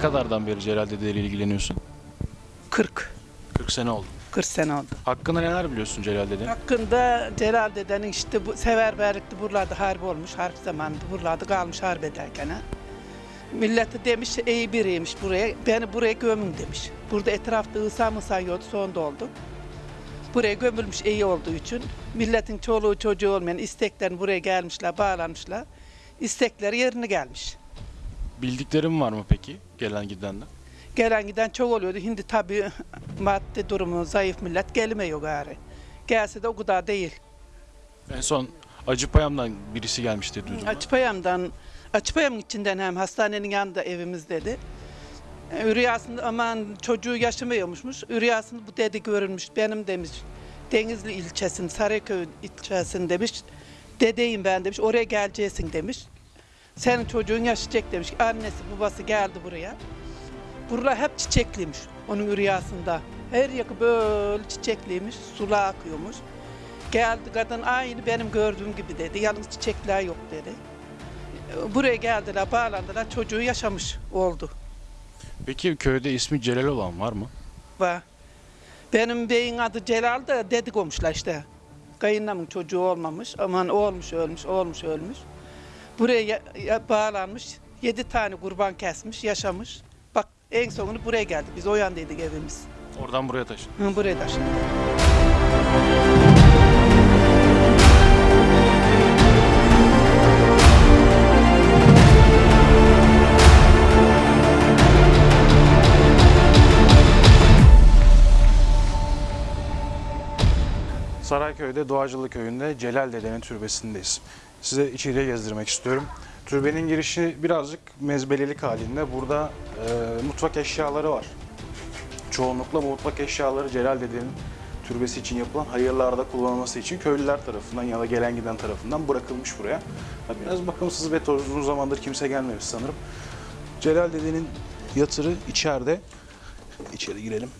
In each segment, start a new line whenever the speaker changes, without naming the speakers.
Ne kadardan beri Celal Dede ile ilgileniyorsun?
40.
40 sene oldu.
40 sene oldu.
Hakkında neler biliyorsun Celal Dede?
Hakkında Celal dedenin işte bu seferberlikte buralarda harp olmuş. Harp zamanında buralarda kalmış harp ederken. ha. Milleti demiş iyi biriymiş buraya. Beni buraya gömün demiş. Burada etrafta ısa mısa yoktu sonda oldu. Buraya gömülmüş iyi olduğu için milletin çoluğu çocuğu olmayan isteklerin buraya gelmişler, bağlanmışlar. İstekleri yerine gelmiş.
Bildiklerin var mı peki gelen gidenden?
Gelen giden çok oluyordu. Şimdi tabii maddi durumu zayıf millet gelmiyor gari. Gelse de o kadar değil.
En son Acıpayam'dan birisi gelmişti duydum. ben.
Açıpayam'dan, Açıpayam'ın içinden hem hastanenin yanında evimiz dedi. E, Rüyasında aman çocuğu yaşamıyormuşmuş. Rüyasında bu dedi görülmüş. Benim demiş Denizli ilçesinin, Sarıköy ilçesinin demiş. Dedeyim ben demiş. Oraya geleceksin demiş. Senin çocuğun yaşayacak demiş. Annesi babası geldi buraya. Buralar hep çiçekliymiş onun rüyasında. Her yakı böyle çiçekliymiş, sular akıyormuş. Geldi kadın aynı benim gördüğüm gibi dedi. Yalnız çiçekler yok dedi. Buraya geldiler, bağlandılar. Çocuğu yaşamış oldu.
Peki köyde ismi Celal olan var mı?
Var. Benim beyin adı Celal da dedik olmuşlar işte. Kayınlamın çocuğu olmamış. Aman olmuş ölmüş, olmuş ölmüş. Buraya ya- ya- bağlanmış. Yedi tane kurban kesmiş, yaşamış. Bak en sonunu buraya geldik. Biz o yandaydık evimiz.
Oradan buraya taşın.
Hı, buraya taşındık.
Sarayköy'de Doğacılı Köyü'nde Celal Dede'nin türbesindeyiz. Size içeriye gezdirmek istiyorum. Türbenin girişi birazcık mezbelelik halinde. Burada e, mutfak eşyaları var. Çoğunlukla bu mutfak eşyaları Celal Dede'nin türbesi için yapılan hayırlarda kullanılması için köylüler tarafından ya da gelen giden tarafından bırakılmış buraya. Biraz bakımsız ve toz- uzun zamandır kimse gelmemiş sanırım. Celal Dede'nin yatırı içeride. İçeri girelim.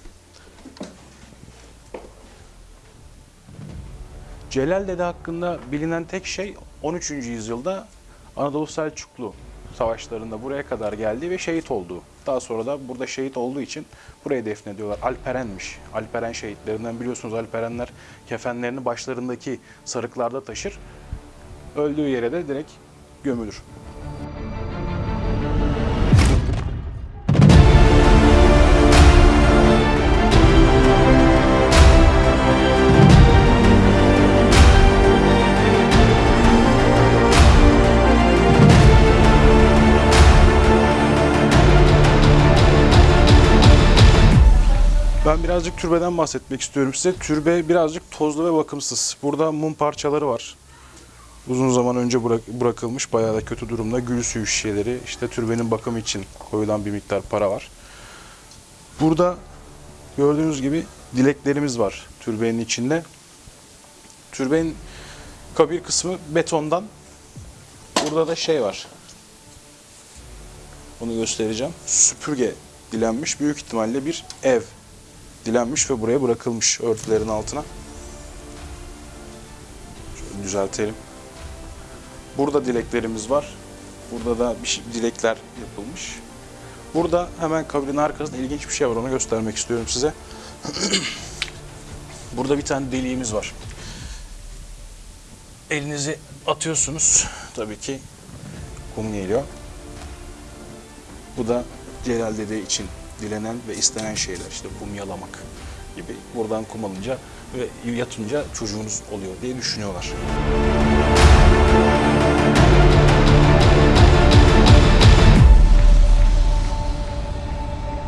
Celal Dede hakkında bilinen tek şey 13. yüzyılda Anadolu Selçuklu savaşlarında buraya kadar geldi ve şehit olduğu. Daha sonra da burada şehit olduğu için buraya defnediyorlar. Alperenmiş. Alperen şehitlerinden biliyorsunuz Alperenler kefenlerini başlarındaki sarıklarda taşır. Öldüğü yere de direkt gömülür. Ben birazcık türbeden bahsetmek istiyorum size. Türbe birazcık tozlu ve bakımsız. Burada mum parçaları var. Uzun zaman önce bırak- bırakılmış, bayağı da kötü durumda. Gül suyu şişeleri, işte türbenin bakımı için koyulan bir miktar para var. Burada gördüğünüz gibi dileklerimiz var türbenin içinde. Türbenin kabir kısmı betondan. Burada da şey var. Onu göstereceğim. Süpürge dilenmiş. Büyük ihtimalle bir ev dilenmiş ve buraya bırakılmış örtülerin altına. Şöyle düzeltelim. Burada dileklerimiz var. Burada da bir şey- dilekler yapılmış. Burada hemen kabrin arkasında ilginç bir şey var. Onu göstermek istiyorum size. Burada bir tane deliğimiz var. Elinizi atıyorsunuz. Tabii ki kum geliyor. Bu da Celal Dede için dilenen ve istenen şeyler. İşte kum yalamak gibi. Buradan kum alınca ve yatınca çocuğunuz oluyor diye düşünüyorlar.